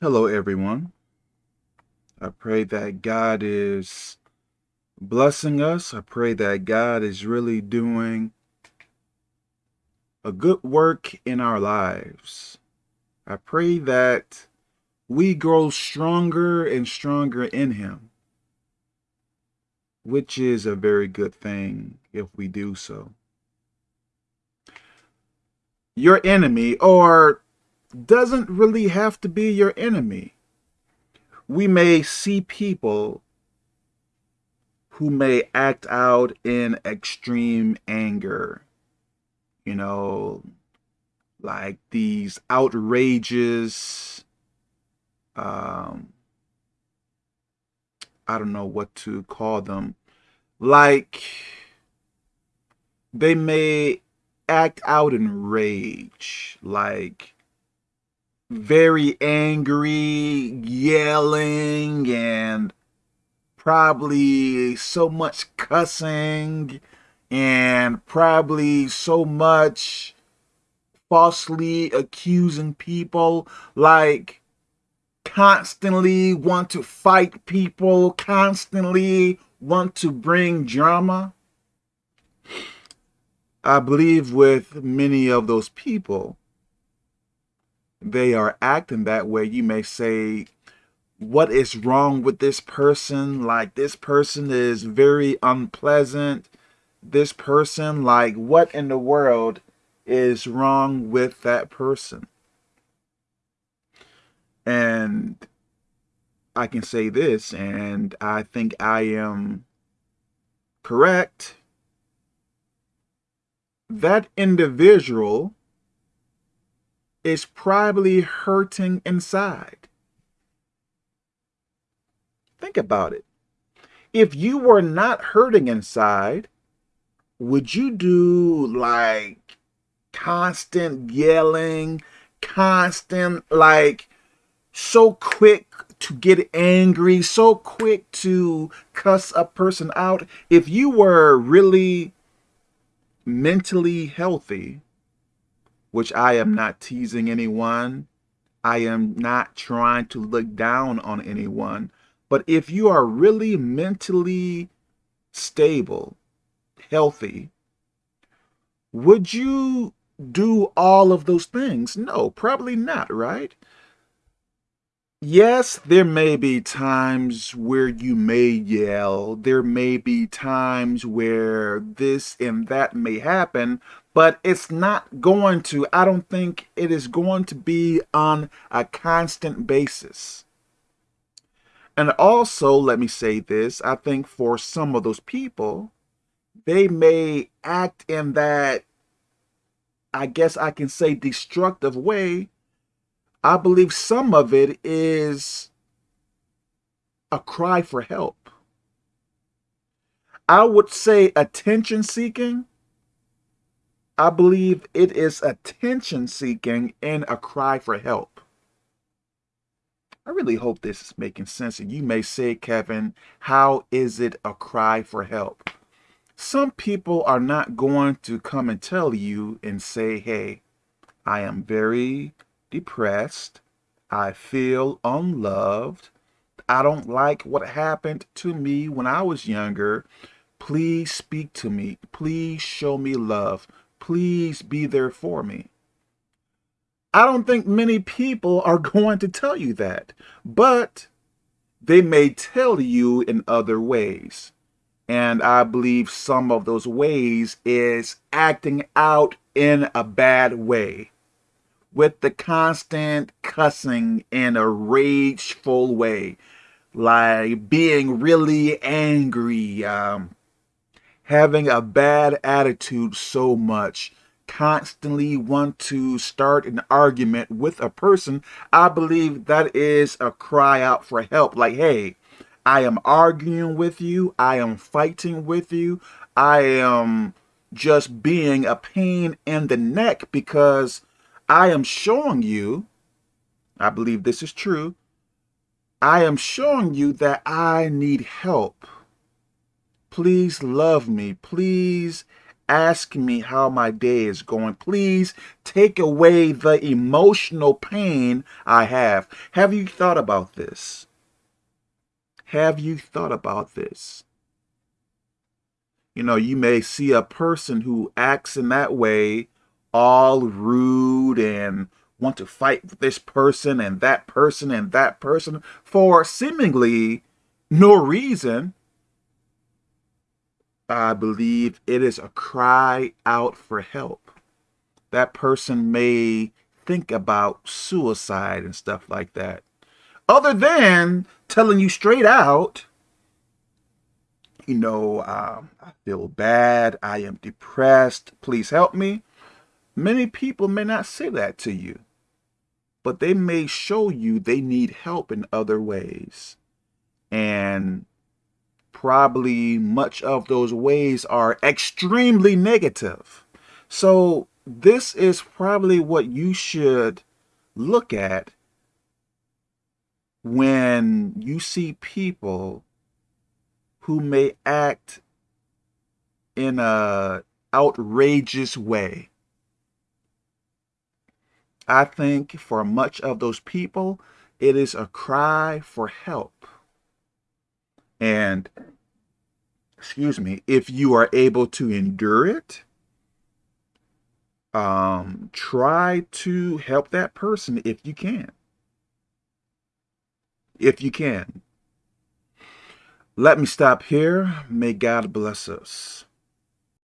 Hello, everyone. I pray that God is blessing us. I pray that God is really doing a good work in our lives. I pray that we grow stronger and stronger in Him, which is a very good thing if we do so. Your enemy, or doesn't really have to be your enemy. We may see people who may act out in extreme anger, you know, like these outrageous, um, I don't know what to call them, like they may act out in rage, like very angry, yelling, and probably so much cussing, and probably so much falsely accusing people, like constantly want to fight people, constantly want to bring drama. I believe with many of those people, they are acting that way, you may say, what is wrong with this person? Like, this person is very unpleasant. This person, like, what in the world is wrong with that person? And I can say this, and I think I am correct. That individual is probably hurting inside. Think about it. If you were not hurting inside, would you do like constant yelling, constant like so quick to get angry, so quick to cuss a person out? If you were really mentally healthy, which I am mm. not teasing anyone. I am not trying to look down on anyone. But if you are really mentally stable, healthy, would you do all of those things? No, probably not, right? Yes, there may be times where you may yell. There may be times where this and that may happen, but it's not going to, I don't think it is going to be on a constant basis. And also, let me say this, I think for some of those people, they may act in that, I guess I can say destructive way. I believe some of it is a cry for help. I would say attention seeking I believe it is attention seeking and a cry for help. I really hope this is making sense. And you may say, Kevin, how is it a cry for help? Some people are not going to come and tell you and say, hey, I am very depressed. I feel unloved. I don't like what happened to me when I was younger. Please speak to me. Please show me love please be there for me. I don't think many people are going to tell you that, but they may tell you in other ways. And I believe some of those ways is acting out in a bad way with the constant cussing in a rageful way, like being really angry, um, having a bad attitude so much, constantly want to start an argument with a person, I believe that is a cry out for help. Like, hey, I am arguing with you. I am fighting with you. I am just being a pain in the neck because I am showing you, I believe this is true, I am showing you that I need help please love me. Please ask me how my day is going. Please take away the emotional pain I have. Have you thought about this? Have you thought about this? You know, you may see a person who acts in that way, all rude and want to fight with this person and that person and that person for seemingly no reason. I believe it is a cry out for help. That person may think about suicide and stuff like that. Other than telling you straight out, you know, um, I feel bad, I am depressed, please help me. Many people may not say that to you, but they may show you they need help in other ways. And probably much of those ways are extremely negative. So this is probably what you should look at when you see people who may act in a outrageous way. I think for much of those people, it is a cry for help. And, excuse me, if you are able to endure it, um, try to help that person if you can. If you can. Let me stop here. May God bless us.